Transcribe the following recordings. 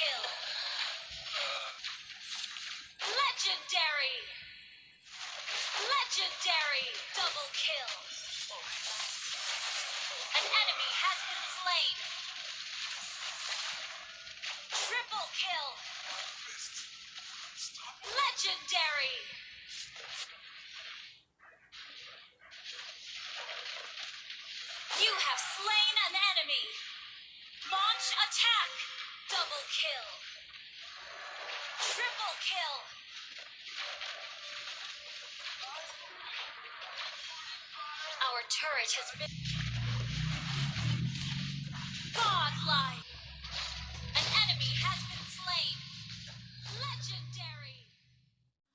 kill! Legendary! Legendary! Double kill! An enemy has been slain. Triple kill. Legendary. You have slain an enemy. Launch attack. Double kill. Triple kill. Our turret has been. Godlike! An enemy has been slain! Legendary!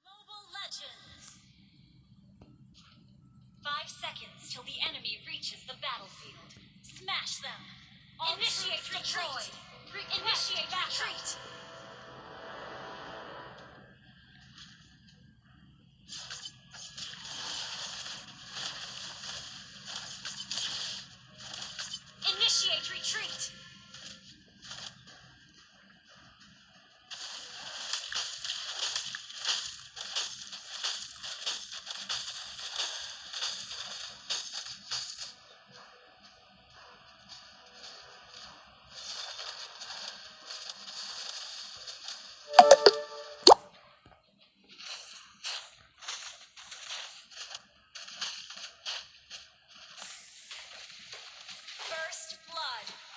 Mobile Legends! Five seconds till the enemy reaches the battlefield. Smash them! Initiate retreat! Initiate retreat! First blood.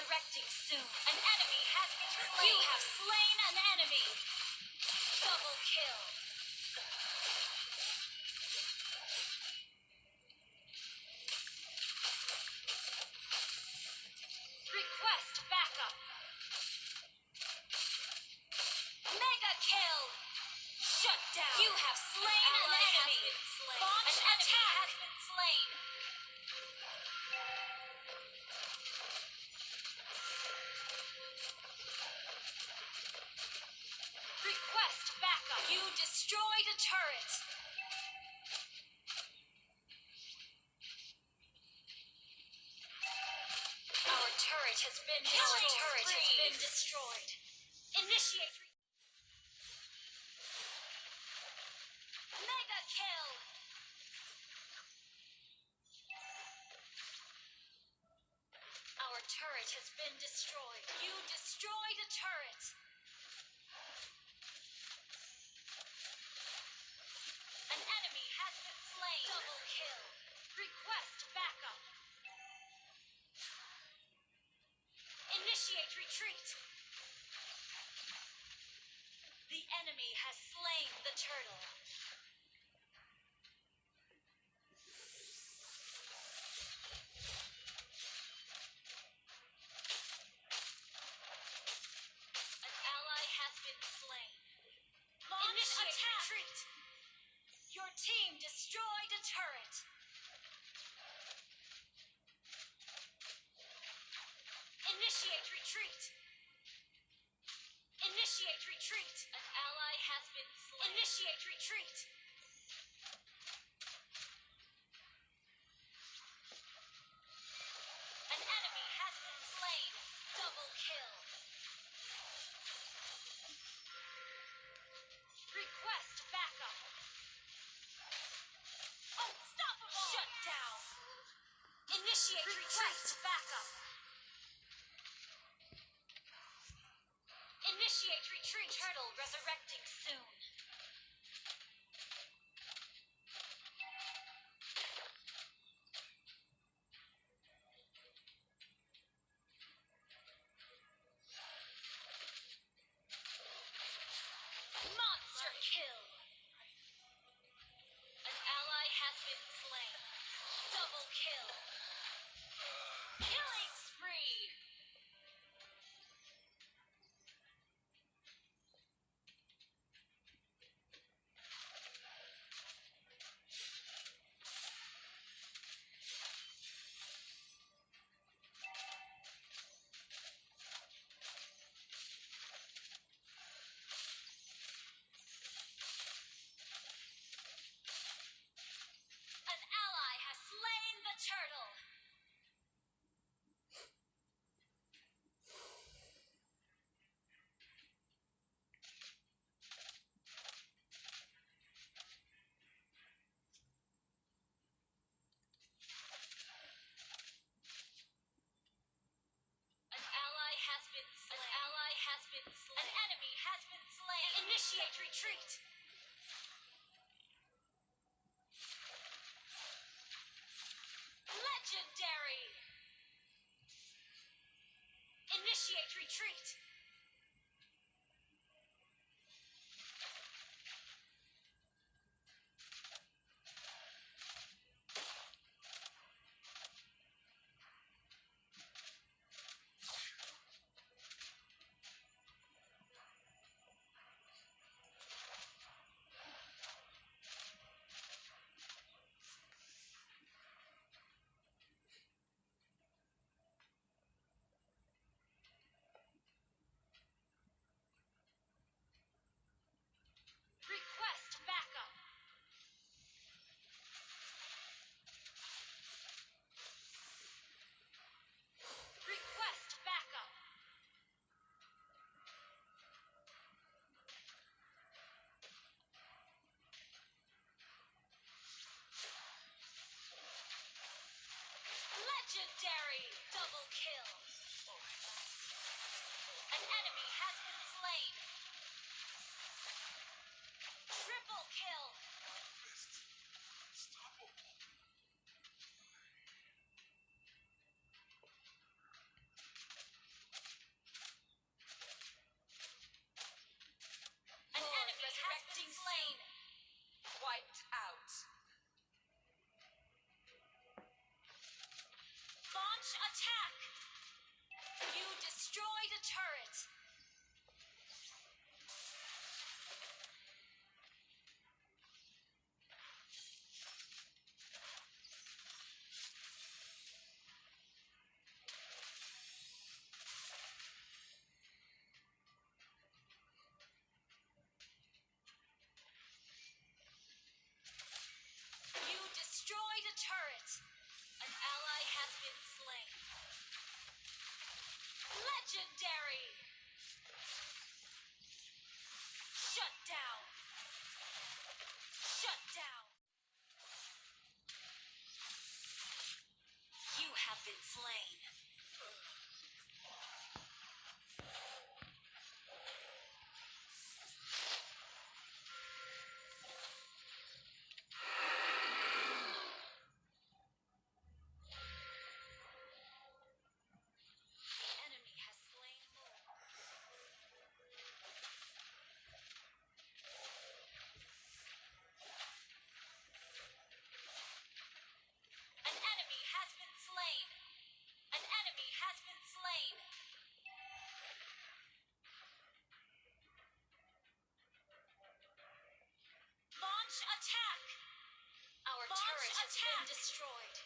Resurrecting soon. An enemy has been slain. You have slain turret has been destroyed. Our turret has been destroyed. Initiate. Mega kill. Our turret has been destroyed. You destroyed a turret. retreat! the turret. An ally has been slain. Legendary! attack! Our Launch turret has been destroyed.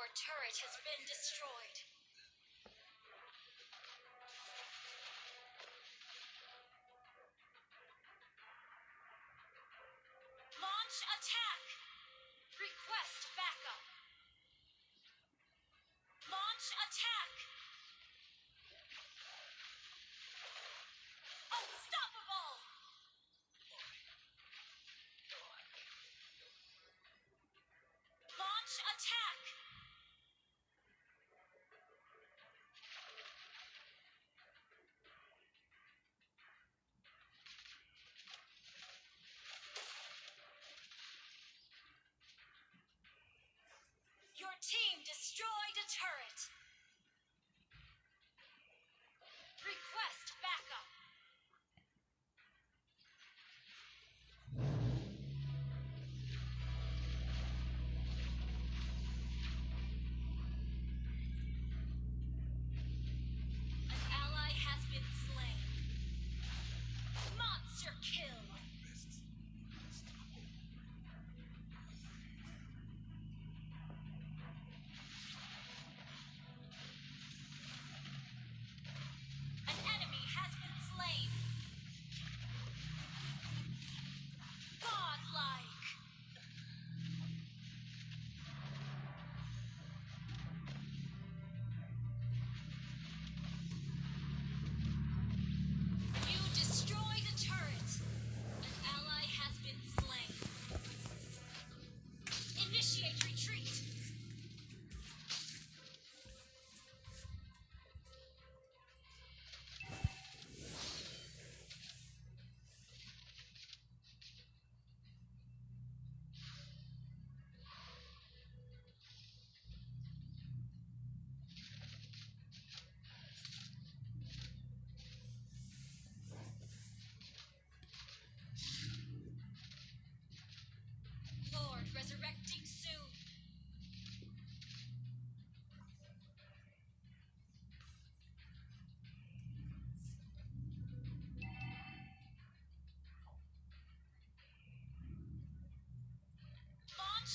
Our turret has been destroyed. team destroyed a turret!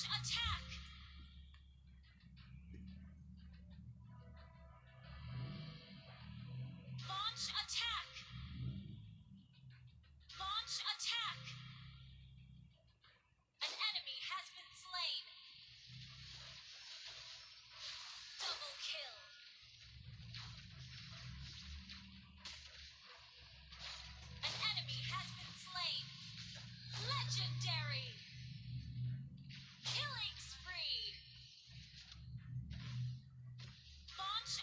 Attack! Launch attack!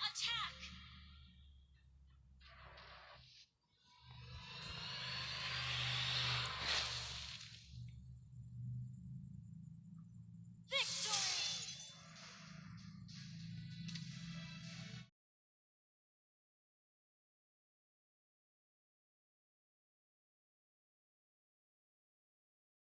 Attack!